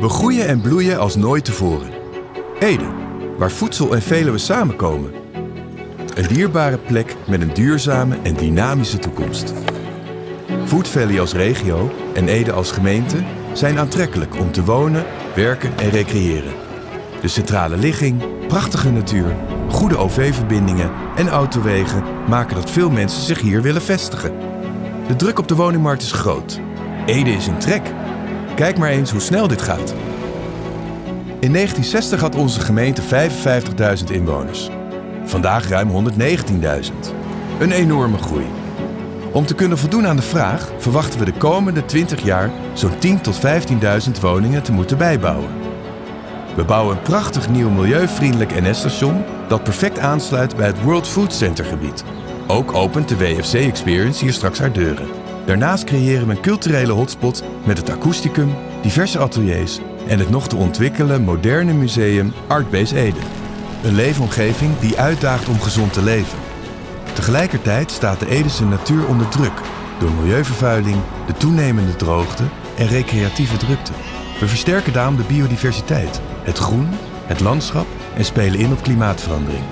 We groeien en bloeien als nooit tevoren. Ede, waar voedsel en Veluwe samenkomen. Een dierbare plek met een duurzame en dynamische toekomst. Food Valley als regio en Ede als gemeente zijn aantrekkelijk om te wonen, werken en recreëren. De centrale ligging, prachtige natuur, goede OV-verbindingen en autowegen maken dat veel mensen zich hier willen vestigen. De druk op de woningmarkt is groot. Ede is in trek. Kijk maar eens hoe snel dit gaat. In 1960 had onze gemeente 55.000 inwoners. Vandaag ruim 119.000. Een enorme groei. Om te kunnen voldoen aan de vraag verwachten we de komende 20 jaar zo'n 10.000 tot 15.000 woningen te moeten bijbouwen. We bouwen een prachtig nieuw milieuvriendelijk NS-station dat perfect aansluit bij het World Food Center gebied. Ook opent de WFC Experience hier straks haar deuren. Daarnaast creëren we een culturele hotspot met het akoesticum, diverse ateliers en het nog te ontwikkelen moderne museum Artbase Ede. Een leefomgeving die uitdaagt om gezond te leven. Tegelijkertijd staat de Edese natuur onder druk door milieuvervuiling, de toenemende droogte en recreatieve drukte. We versterken daarom de biodiversiteit, het groen, het landschap en spelen in op klimaatverandering.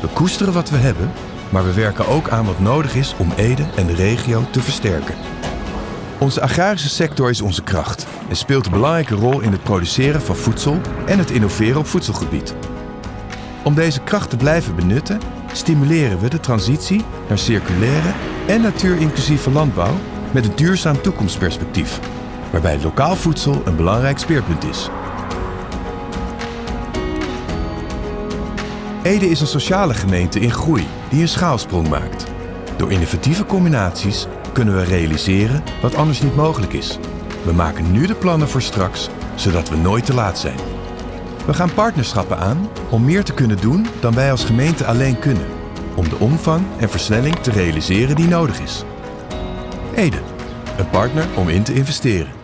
We koesteren wat we hebben, maar we werken ook aan wat nodig is om Ede en de regio te versterken. Onze agrarische sector is onze kracht en speelt een belangrijke rol in het produceren van voedsel en het innoveren op voedselgebied. Om deze kracht te blijven benutten, stimuleren we de transitie naar circulaire en natuurinclusieve landbouw met een duurzaam toekomstperspectief, waarbij lokaal voedsel een belangrijk speerpunt is. Ede is een sociale gemeente in groei die een schaalsprong maakt. Door innovatieve combinaties kunnen we realiseren wat anders niet mogelijk is. We maken nu de plannen voor straks, zodat we nooit te laat zijn. We gaan partnerschappen aan om meer te kunnen doen dan wij als gemeente alleen kunnen. Om de omvang en versnelling te realiseren die nodig is. Ede, een partner om in te investeren.